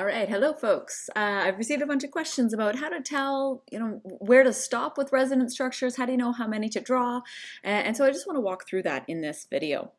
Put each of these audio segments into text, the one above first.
All right, hello folks. Uh, I've received a bunch of questions about how to tell, you know, where to stop with resonance structures, how do you know how many to draw, and, so I just want to walk through that in this video.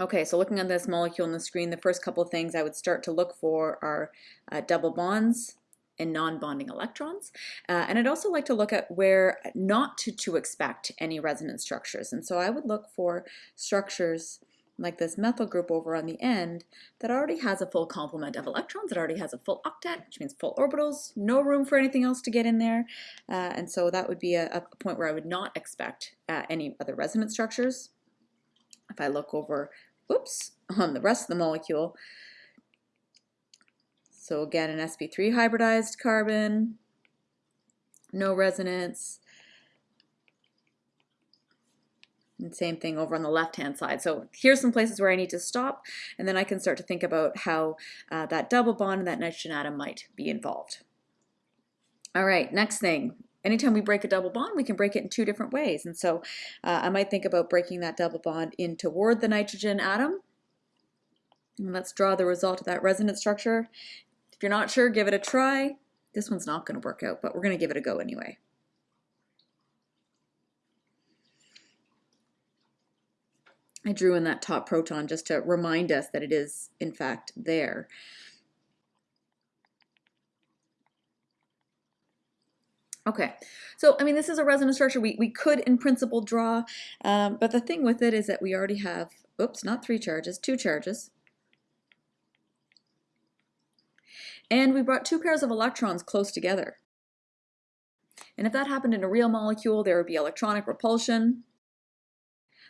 Okay, so looking at this molecule on the screen, the first couple of things I would start to look for are uh, double bonds and non-bonding electrons. Uh, and I'd also like to look at where not to, to expect any resonance structures. And so I would look for structures like this methyl group over on the end that already has a full complement of electrons, it already has a full octet, which means full orbitals, no room for anything else to get in there. Uh, and so that would be a, a, point where I would not expect uh, any other resonance structures. If I look over, oops, on the rest of the molecule, so again, an sp3 hybridized carbon, no resonance, and same thing over on the left-hand side. So here's some places where I need to stop, and then I can start to think about how uh, that double bond and that nitrogen atom might be involved. All right, next thing. Anytime we break a double bond, we can break it in two different ways. And so uh, I might think about breaking that double bond in toward the nitrogen atom. And let's draw the result of that resonance structure. If you're not sure, give it a try. This one's not going to work out, but we're going to give it a go anyway. I drew in that top proton just to remind us that it is in fact there. Okay, so I mean this is a resonance structure we, we could in principle draw, um, but the thing with it is that we already have, oops, not three charges, two charges. And we brought two pairs of electrons close together. And if that happened in a real molecule, there would be electronic repulsion.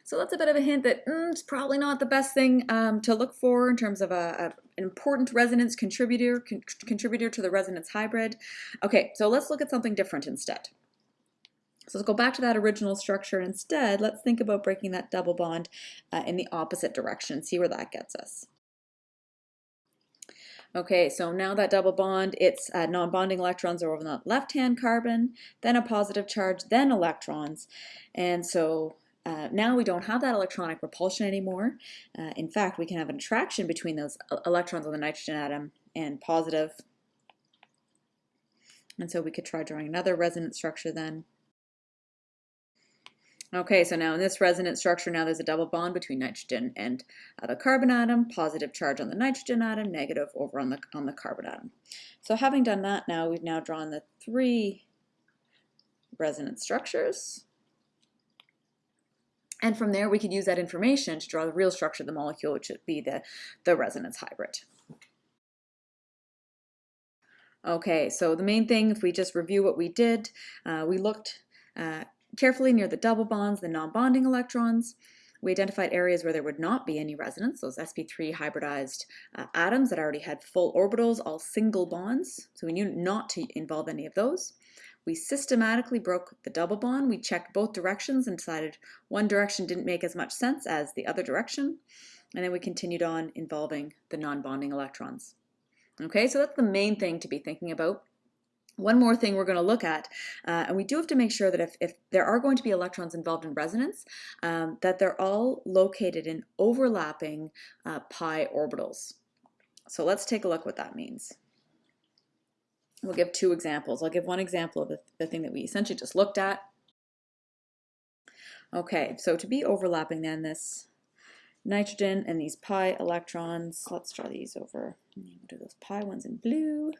So that's a bit of a hint that mm, it's probably not the best thing um, to look for in terms of a, a an important resonance contributor, con contributor to the resonance hybrid. Okay, so let's look at something different instead. So let's go back to that original structure. Instead, let's think about breaking that double bond uh, in the opposite direction, see where that gets us. Okay, so now that double bond, its uh, non-bonding electrons are over the left-hand carbon, then a positive charge, then electrons. And so uh, now we don't have that electronic repulsion anymore. Uh, in fact, we can have an attraction between those electrons on the nitrogen atom and positive. And so we could try drawing another resonance structure then. Okay, so now in this resonance structure, now there's a double bond between nitrogen and uh, the carbon atom, positive charge on the nitrogen atom, negative over on the, on the carbon atom. So having done that now, we've now drawn the three resonance structures. And from there, we could use that information to draw the real structure of the molecule, which would be the, the resonance hybrid. Okay, so the main thing, if we just review what we did, uh, we looked uh, carefully near the double bonds, the non-bonding electrons. We identified areas where there would not be any resonance, those sp3 hybridized uh, atoms that already had full orbitals, all single bonds. So we knew not to involve any of those. We systematically broke the double bond. We checked both directions and decided one direction didn't make as much sense as the other direction. And then we continued on involving the non-bonding electrons. Okay, so that's the main thing to be thinking about. One more thing we're going to look at, uh, and we do have to make sure that if, if there are going to be electrons involved in resonance, um, that they're all located in overlapping uh, pi orbitals. So let's take a look what that means. We'll give two examples. I'll give one example of the, the thing that we essentially just looked at. Okay, so to be overlapping then this nitrogen and these pi electrons, let's draw these over, we'll do those pi ones in blue.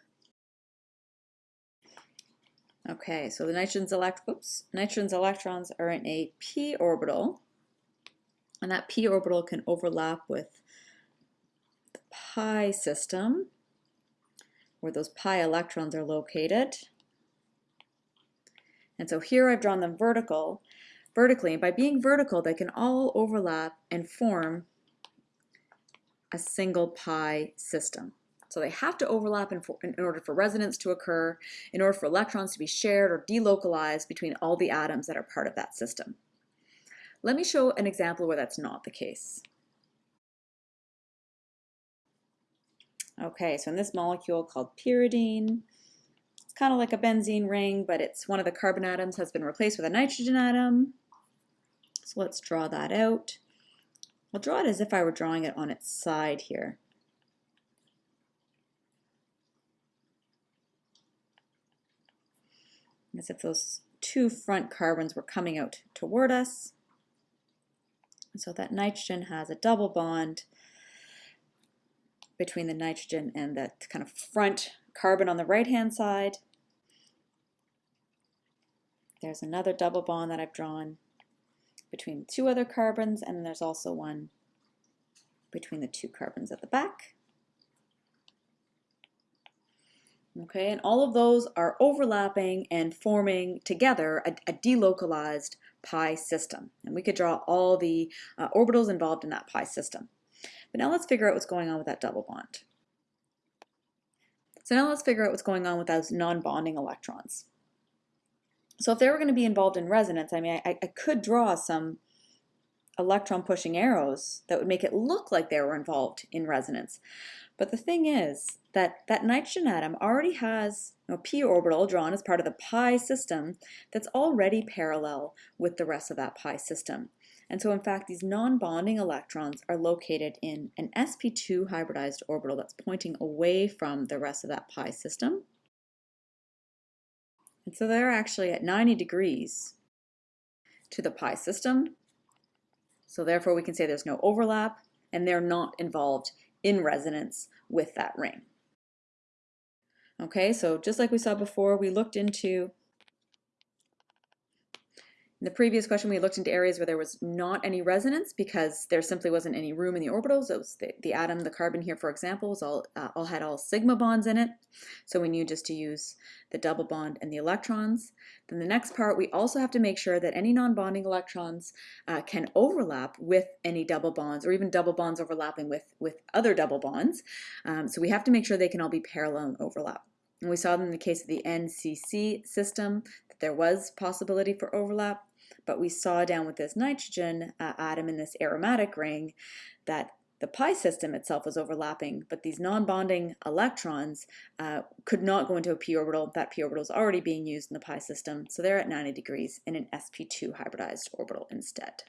Okay, so the nitrogen's, elect oops, nitrogen's electrons are in a p orbital, and that p orbital can overlap with the pi system where those pi electrons are located. And so here I've drawn them vertical, vertically, and by being vertical, they can all overlap and form a single pi system. So they have to overlap in, for, in, order for resonance to occur, in order for electrons to be shared or delocalized between all the atoms that are part of that system. Let me show an example where that's not the case. Okay, so in this molecule called pyridine, it's kind of like a benzene ring, but it's one of the carbon atoms has been replaced with a nitrogen atom. So let's draw that out. I'll draw it as if I were drawing it on its side here. As if those two front carbons were coming out toward us. So that nitrogen has a double bond between the nitrogen and that kind of front carbon on the right-hand side. There's another double bond that I've drawn between two other carbons, and there's also one between the two carbons at the back. Okay, and all of those are overlapping and forming together a, a delocalized pi system. And we could draw all the uh, orbitals involved in that pi system. But now let's figure out what's going on with that double bond. So now let's figure out what's going on with those non-bonding electrons. So if they were going to be involved in resonance, I mean, I, I could draw some electron pushing arrows that would make it look like they were involved in resonance. But the thing is that that nitrogen atom already has a p orbital drawn as part of the pi system that's already parallel with the rest of that pi system. And so in fact, these non-bonding electrons are located in an sp2 hybridized orbital that's pointing away from the rest of that pi system. And so they're actually at 90 degrees to the pi system. So therefore we can say there's no overlap and they're not involved in resonance with that ring. Okay, so just like we saw before, we looked into in the previous question, we looked into areas where there was not any resonance because there simply wasn't any room in the orbitals. It was the, the atom, the carbon here, for example, was all, uh, all had all sigma bonds in it. So we knew just to use the double bond and the electrons. Then the next part, we also have to make sure that any non-bonding electrons uh, can overlap with any double bonds or even double bonds overlapping with, with other double bonds. Um, so we have to make sure they can all be parallel and overlap. And we saw in the case of the NCC system that there was possibility for overlap. But we saw down with this nitrogen uh, atom in this aromatic ring that the pi system itself was overlapping, but these non-bonding electrons uh, could not go into a p orbital. That p orbital is already being used in the pi system, so they're at 90 degrees in an sp2 hybridized orbital instead.